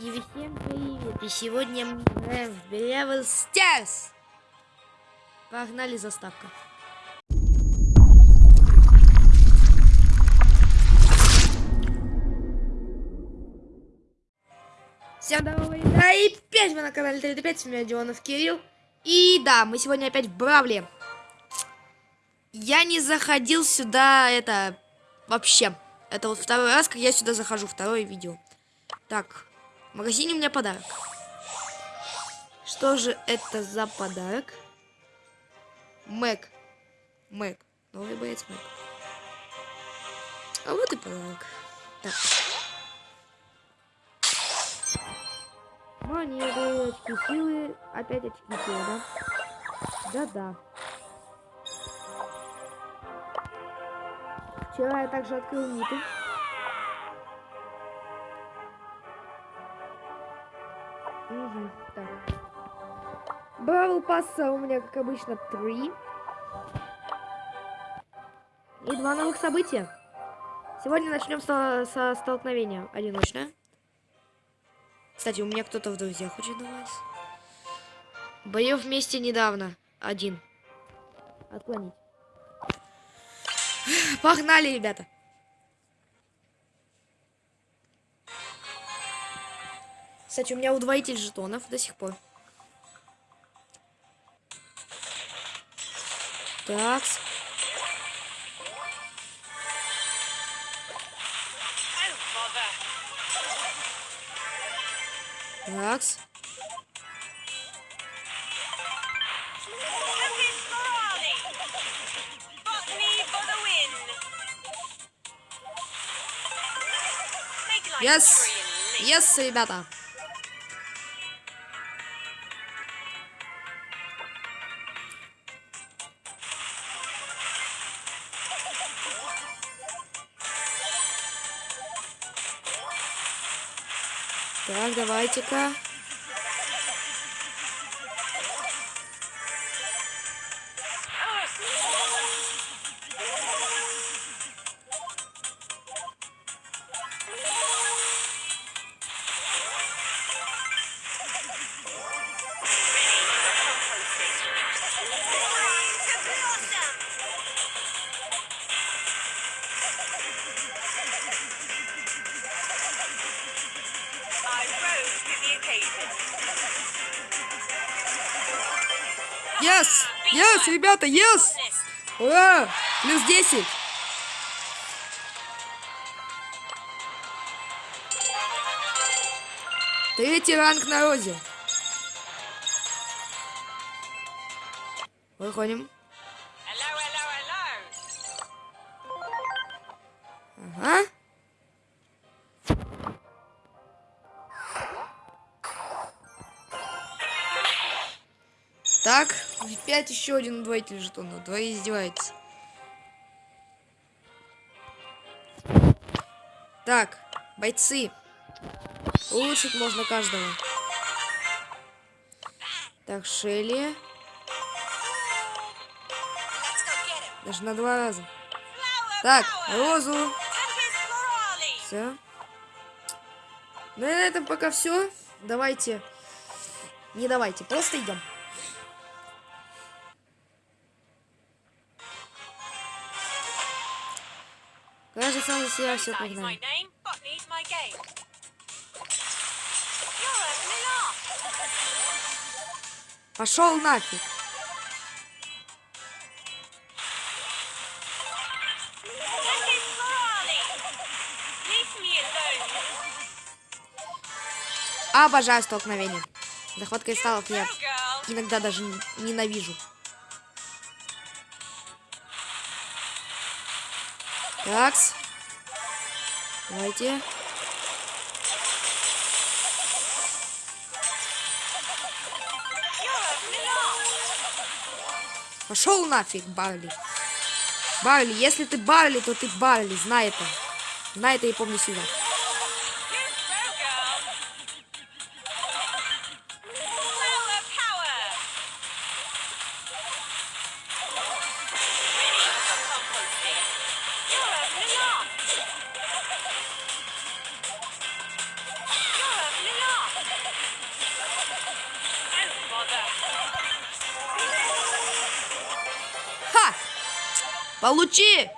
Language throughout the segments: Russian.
И всем привет! И сегодня мы играем в Бравл Старс! Погнали заставка. Всем доброго да и опять мы на канале 35, с меня Дионов Кирилл. И да, мы сегодня опять в Бравле. Я не заходил сюда, это, вообще. Это вот второй раз, как я сюда захожу, второе видео. Так, в магазине у меня подарок. Что же это за подарок? Мэг. Мэг. Новый боец Мэг. А вот и подарок. Так. Монеты, очки силы. Опять очки силы, да? Да-да. Вчера я также открыл ниты. Угу, так. Бравл пасса у меня, как обычно, три. И два новых события. Сегодня начнем со, со столкновения одиночное. Кстати, у меня кто-то в друзьях очень давать. Боев вместе недавно. Один. Отклонить. Погнали, ребята. Кстати, у меня удвоитель жетонов до сих пор. Так. Такс. Yes! Yes, ребята! Давайте-ка. Yes! Ребята, yes! Ура! Плюс 10! Третий ранг на розе. Выходим. Ага. Опять еще один удвоитель жетона. Двое издевается. Так, бойцы. Улучшить можно каждого. Так, Шелли. Даже на два раза. Так, Розу. Все. Ну и на этом пока все. Давайте. Не давайте, просто идем. Кажется, сам за себя все погнали. Пошел нафиг. Обожаю столкновение. Захват кристаллов я иногда даже ненавижу. Такс. Давайте. Пошел нафиг, Барли. Барли, если ты Барли, то ты Барли, знай это. Знай это и помни себя. Получи!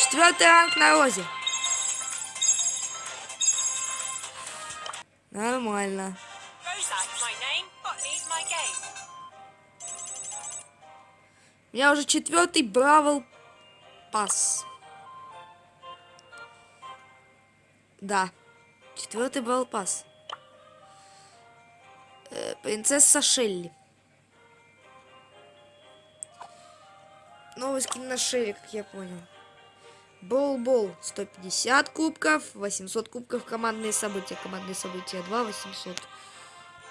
Четвертый ранг на розе. Нормально. У меня уже четвертый Бравл Пас. Да. Четвертый Бравл Пас. Э, принцесса Шелли. Новый скин на Шелли, как я понял. Бол-бол 150 кубков, 800 кубков командные события. Командные события 2, 800.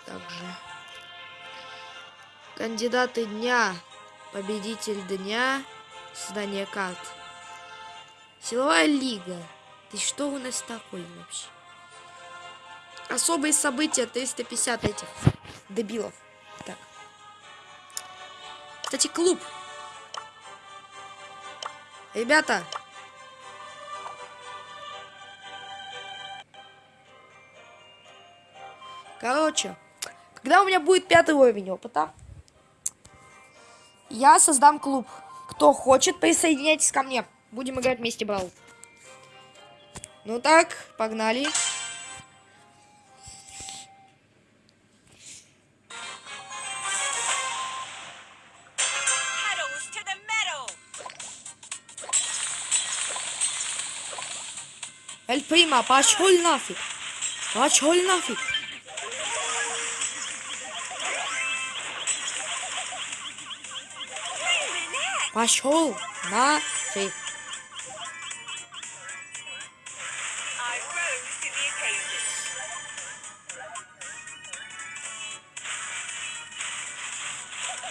Также. Кандидаты дня. Победитель дня. Создание карт. Силовая лига. Ты что у нас такой вообще? Особые события 350 этих дебилов. Так. Кстати, клуб. Ребята. Короче, когда у меня будет пятый уровень опыта, я создам клуб. Кто хочет, присоединяйтесь ко мне. Будем играть вместе, Брал. Ну так, погнали. Эль Прима, пошел нафиг. Пошел нафиг. Пошел нафиг.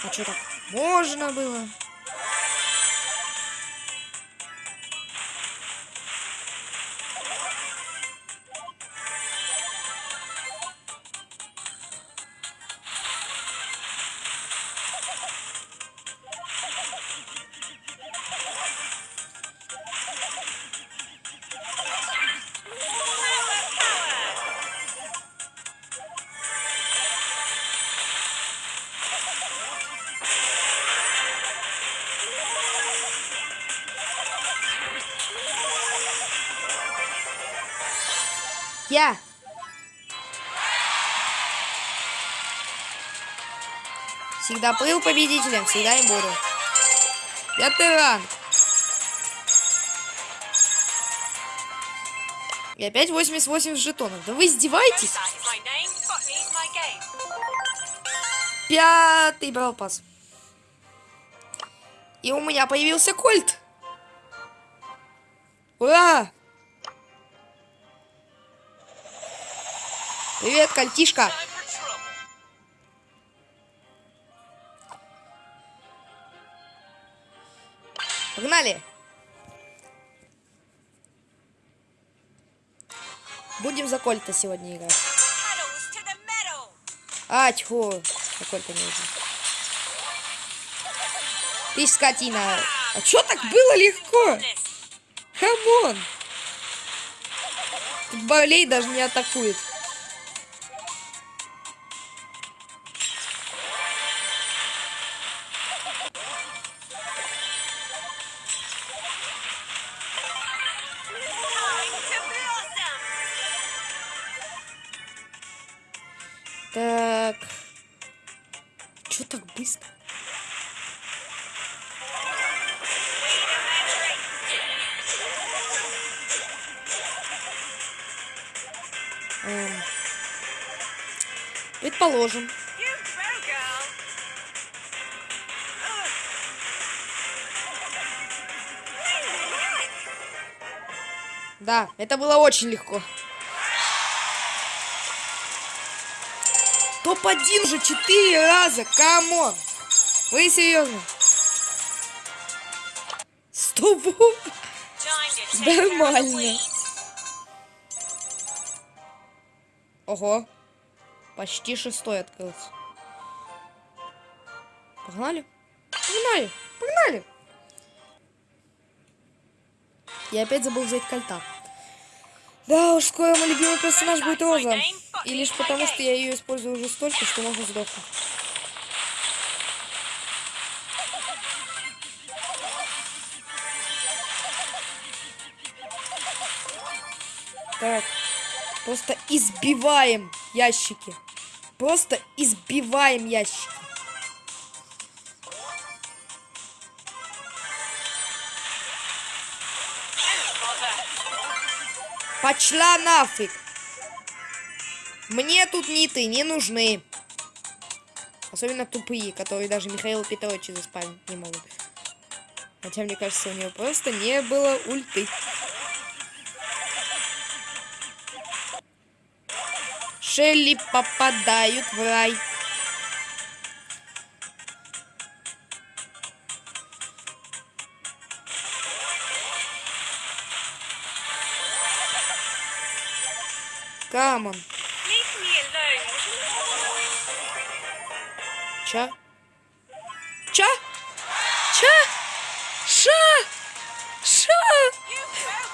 А что так можно было? Я. Всегда был победителем, всегда и буду. Пятый ранг. И опять 88 жетонов. Да вы издеваетесь? Пятый брал пас. И у меня появился кольт. Ура! Привет, кольтишка. Погнали. Будем за кольта сегодня играть. А, тьфу. За кольта не нужно. Ты скотина. А чё так было легко? Хамон. Болей даже не атакует. Так. Чё так быстро? Эм. Предположим. Да, это было очень легко. Топ-1 уже четыре раза, come on. Вы серьезно? Стоп. Нормально. Ого. Почти шестой открылся. Погнали? Погнали! Погнали! Я опять забыл взять кольта. Да уж, скоро мой любимый персонаж будет Роза. И лишь потому, что я ее использую уже столько, что можно сдохнуть. Так, просто избиваем ящики. Просто избиваем ящики. Пошла нафиг! Мне тут ниты не нужны. Особенно тупые, которые даже Михаил Петрович заспамить не могут. Хотя, мне кажется, у него просто не было ульты. Шелли попадают в рай. Камон. Ча? Ча? Ча? Ша? Ша?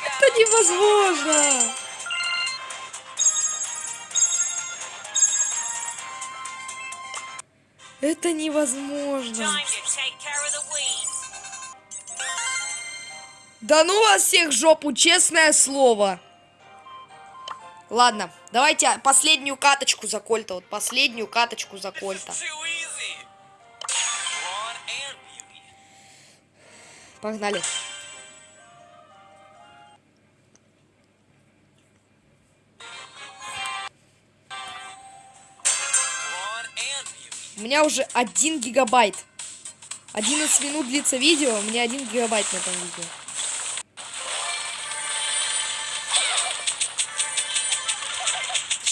Это невозможно. Это невозможно. Да ну вас всех жопу, честное слово. Ладно, давайте последнюю каточку за Кольта. Вот последнюю каточку за Кольта. Погнали. У меня уже 1 гигабайт. 11 минут длится видео, у меня 1 гигабайт на этом видео.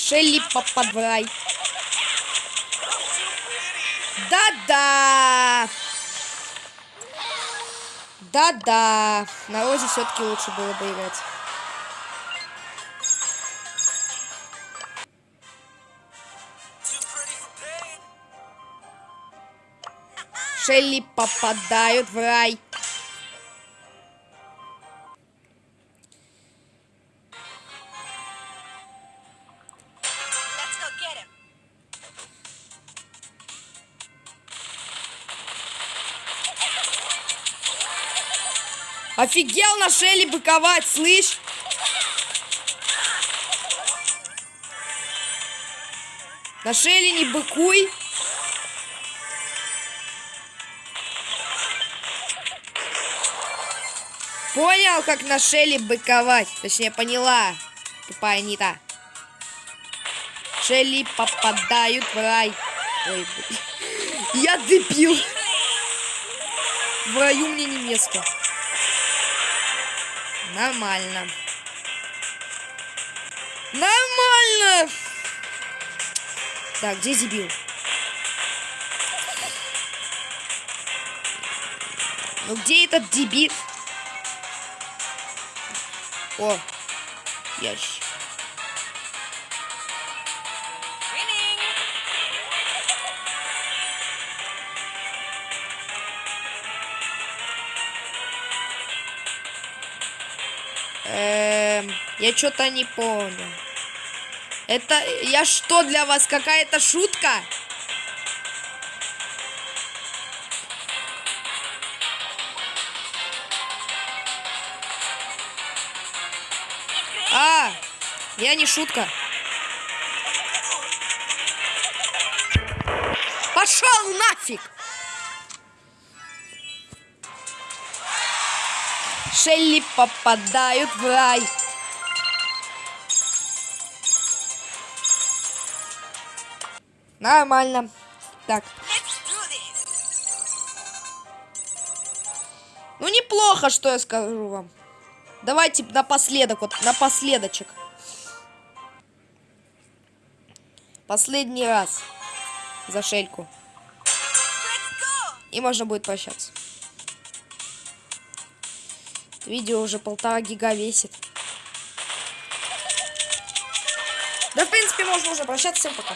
Шелли попадвай. Да-да. Да-да. На Розе все-таки лучше было бы играть. Шелли попадают в рай. Офигел на Шелли быковать, слышь? На Шелли не быкуй. Понял, как на Шелли быковать? Точнее, поняла. Тупая не та. Шелли попадают в рай. Ой. Я дебил. В раю мне не место. Нормально. Нормально. Так, где дебил? Ну где этот дебил? О, ящик. Я что-то не понял. Это я что для вас какая-то шутка? А, я не шутка. Пошел нафиг! Шелли попадают в рай. Нормально. Так. Ну, неплохо, что я скажу вам. Давайте напоследок, вот напоследочек. Последний раз за шельку. И можно будет прощаться. Видео уже полтора гига весит. Да, в принципе, можно уже прощаться. Всем пока.